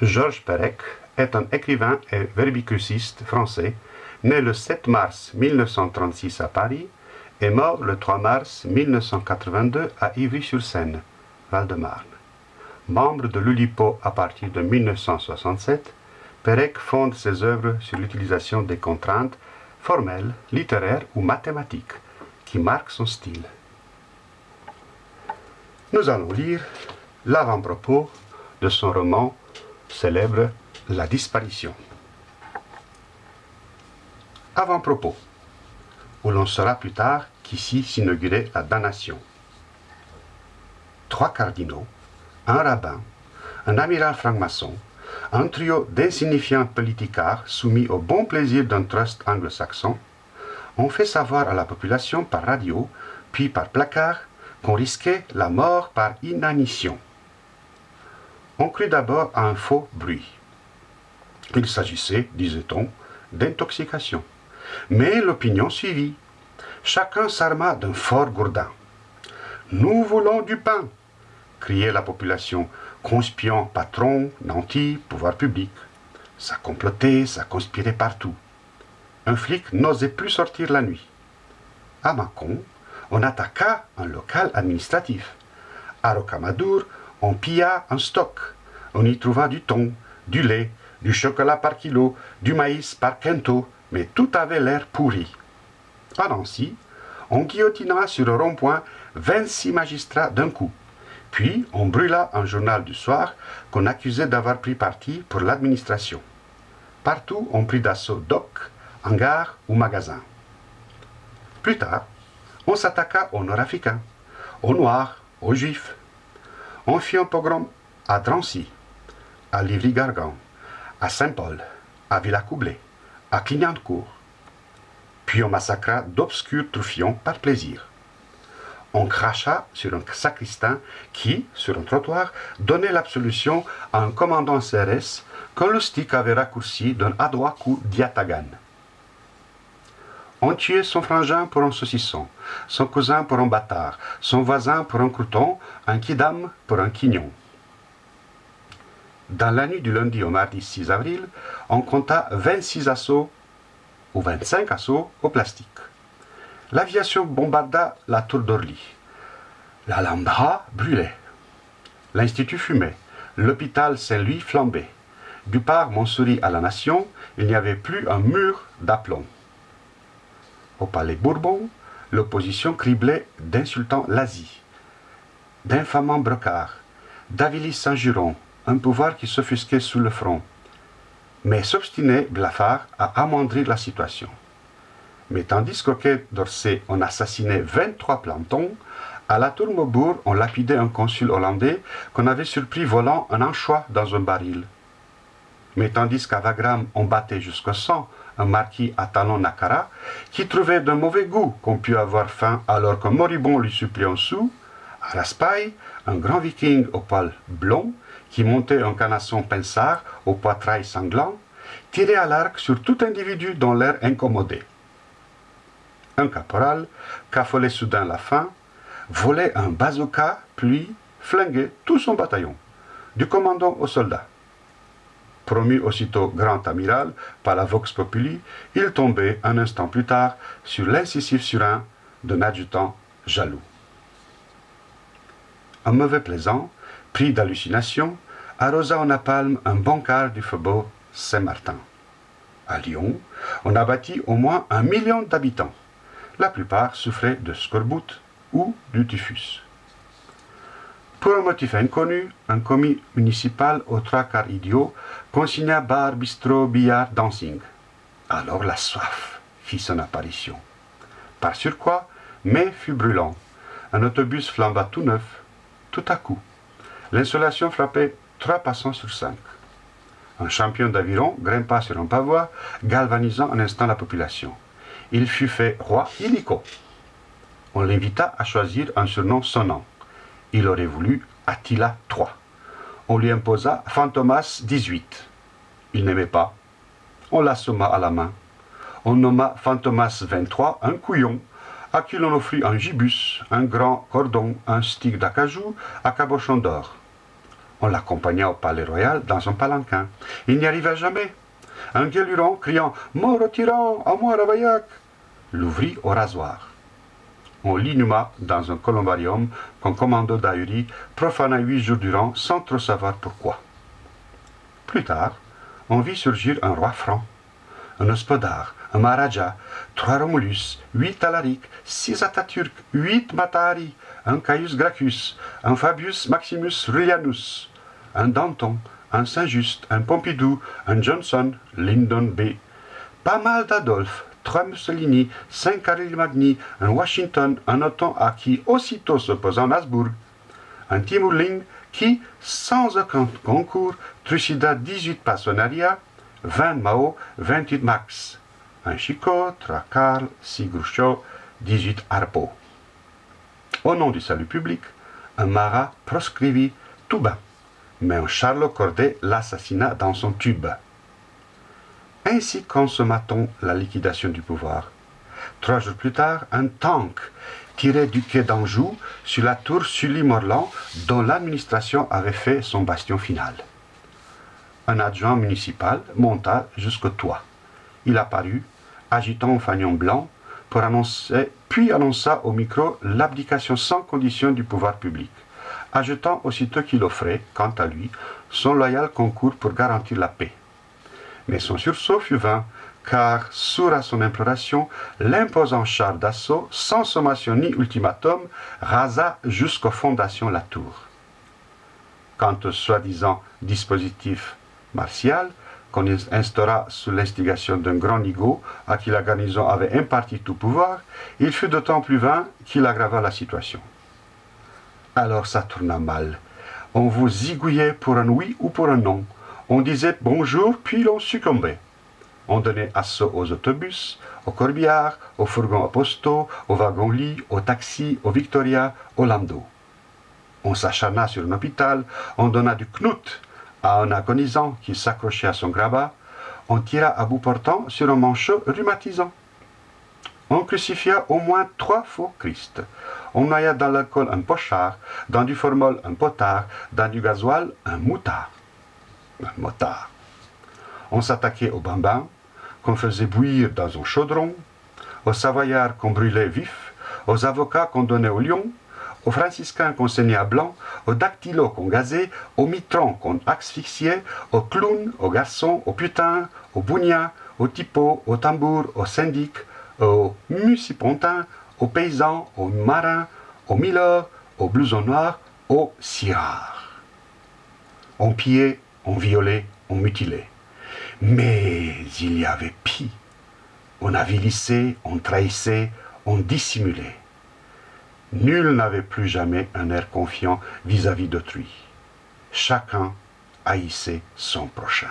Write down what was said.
Georges Perec est un écrivain et verbicruciste français, né le 7 mars 1936 à Paris et mort le 3 mars 1982 à Ivry-sur-Seine, Val-de-Marne. Membre de l'Ulipo à partir de 1967, Perec fonde ses œuvres sur l'utilisation des contraintes formelles, littéraires ou mathématiques qui marquent son style. Nous allons lire l'avant-propos de son roman célèbre La disparition. Avant-propos, où l'on saura plus tard qu'ici s'inaugurait la damnation. Trois cardinaux, un rabbin, un amiral franc-maçon, un trio d'insignifiants politicards soumis au bon plaisir d'un trust anglo-saxon, ont fait savoir à la population par radio, puis par placard, qu'on risquait la mort par inanition. On crut d'abord à un faux bruit. Il s'agissait, disait-on, d'intoxication. Mais l'opinion suivit. Chacun s'arma d'un fort gourdin. Nous voulons du pain, criait la population, conspiant patron, nantis, pouvoir public. Ça complotait, ça conspirait partout. Un flic n'osait plus sortir la nuit. À Mâcon, on attaqua un local administratif. À Rocamadour, on pilla un stock. On y trouva du thon, du lait, du chocolat par kilo, du maïs par quinto, mais tout avait l'air pourri. À Nancy, on guillotina sur le rond-point 26 magistrats d'un coup. Puis on brûla un journal du soir qu'on accusait d'avoir pris parti pour l'administration. Partout, on prit d'assaut dock, hangars ou magasins. Plus tard, on s'attaqua aux Nord-Africains, aux Noirs, aux Juifs. On fit un pogrom à Drancy, à Livry-Gargan, à Saint-Paul, à Villacoublay, à Clignancourt. Puis on massacra d'obscurs troufions par plaisir. On cracha sur un sacristain qui, sur un trottoir, donnait l'absolution à un commandant CRS que le stick avait raccourci d'un adroit coup d'Yatagan. On tuait son frangin pour un saucisson, son cousin pour un bâtard, son voisin pour un crouton, un kidam pour un quignon. Dans la nuit du lundi au mardi 6 avril, on compta 26 assauts ou 25 assauts au plastique. L'aviation bombarda la tour d'Orly. L'Alhambra brûlait. L'Institut fumait. L'hôpital Saint-Louis flambait. Du parc Montsouris à la Nation, il n'y avait plus un mur d'aplomb. Au palais Bourbon, l'opposition criblait d'insultants l'Asie, d'infamants brocards, d'Avilis Saint-Juron, un pouvoir qui s'offusquait sous le front. Mais s'obstinait Blafard à amoindrir la situation. Mais tandis qu'au quai d'Orsay on assassinait 23 plantons, à la tour Maubourg on lapidait un consul hollandais qu'on avait surpris volant un anchois dans un baril. Mais tandis qu'à Wagram on battait jusqu'au sang un marquis à talon Nakara, qui trouvait d'un mauvais goût qu'on pût avoir faim alors qu'un moribond lui suppliait un sou, à Raspail, un grand viking au poil blond, qui montait un canasson pensard au poitrail sanglant, tirait à l'arc sur tout individu dont l'air incommodé. Un caporal, qu'affolait soudain la faim, volait un bazooka, puis flinguait tout son bataillon, du commandant au soldat. Promu aussitôt grand amiral par la Vox Populi, il tombait un instant plus tard sur l'incisif surin d'un adjudant jaloux. Un mauvais plaisant, pris d'hallucination, arrosa en napalm un bon quart du faubourg Saint-Martin. À Lyon, on a bâti au moins un million d'habitants. La plupart souffraient de scorbut ou du typhus. Pour un motif inconnu, un commis municipal trois quarts idiot consigna bar, bistrot, billard, dancing. Alors la soif fit son apparition. Par surcroît, mai fut brûlant. Un autobus flamba tout neuf. Tout à coup, l'insolation frappait trois passants sur cinq. Un champion d'aviron grimpa sur un pavois, galvanisant un instant la population. Il fut fait roi illico. On l'invita à choisir un surnom sonnant. Il aurait voulu Attila III. On lui imposa Fantomas XVIII. Il n'aimait pas. On l'assomma à la main. On nomma Fantomas XXIII un couillon, à qui l'on offrit un gibus, un grand cordon, un stick d'acajou à cabochon d'or. On l'accompagna au palais royal dans son palanquin. Il n'y arriva jamais. Un guéluron, criant « Mort au tyran, à moi Ravaillac !» l'ouvrit au rasoir. On l'inhuma dans un columbarium qu'un commando d'Ahuri profana huit jours durant sans trop savoir pourquoi. Plus tard, on vit surgir un roi franc, un hospodar, un maharaja, trois Romulus, huit Alaric, six Atatürk, huit Matari, un Caius Gracchus, un Fabius Maximus Rullianus, un Danton, un Saint-Just, un Pompidou, un Johnson, Lyndon B. Pas mal d'Adolphe, trois Mussolini, cinq Caril Magni, un Washington, un Otton à qui aussitôt s'opposa Nasbourg, un Timur Ling qui, sans aucun concours, trucida 18 Passonaria, 20 Mao, 28 Max, un Karl, six Groucho, 18 Harpo. Au nom du salut public, un Marat proscrivit tout bas, mais un Charles Corday l'assassina dans son tube. Ainsi consommata-t-on la liquidation du pouvoir. Trois jours plus tard, un tank tiré du quai d'Anjou sur la tour Sully-Morland dont l'administration avait fait son bastion final. Un adjoint municipal monta jusqu'au toit. Il apparut, agitant un fanion blanc, puis annonça au micro l'abdication sans condition du pouvoir public, ajoutant aussitôt qu'il offrait, quant à lui, son loyal concours pour garantir la paix mais son sursaut fut vain, car, sourd à son imploration, l'imposant char d'assaut, sans sommation ni ultimatum, rasa jusqu'aux fondations la tour. Quant au soi-disant dispositif martial, qu'on instaura sous l'instigation d'un grand nigaud à qui la garnison avait imparti tout pouvoir, il fut d'autant plus vain qu'il aggrava la situation. Alors ça tourna mal. On vous zigouillait pour un oui ou pour un non. On disait bonjour, puis l'on succombait. On donnait assaut aux autobus, aux corbillards, aux fourgons apostaux, aux wagons-lits, aux taxis, aux Victoria, aux landaux. On s'acharna sur un hôpital, on donna du knout à un agonisant qui s'accrochait à son grabat, on tira à bout portant sur un manchot rhumatisant. On crucifia au moins trois faux Christ. On noya dans l'alcool un pochard, dans du formol un potard, dans du gasoil un moutard motard. On s'attaquait aux bambins qu'on faisait bouillir dans un chaudron, aux savoyards qu'on brûlait vifs, aux avocats qu'on donnait au lion, aux franciscains qu'on saignait à blanc, aux dactylos qu'on gazait, aux mitrons qu'on asphyxiait, aux clowns, aux garçons, aux putains, aux bougnats, aux typos, aux tambours, aux syndics, aux musipontins, aux paysans, aux marins, aux milords, aux blousons noirs, aux cirards. On pillait on violait, on mutilait. Mais il y avait pis. On avilissait, on trahissait, on dissimulait. Nul n'avait plus jamais un air confiant vis-à-vis d'autrui. Chacun haïssait son prochain.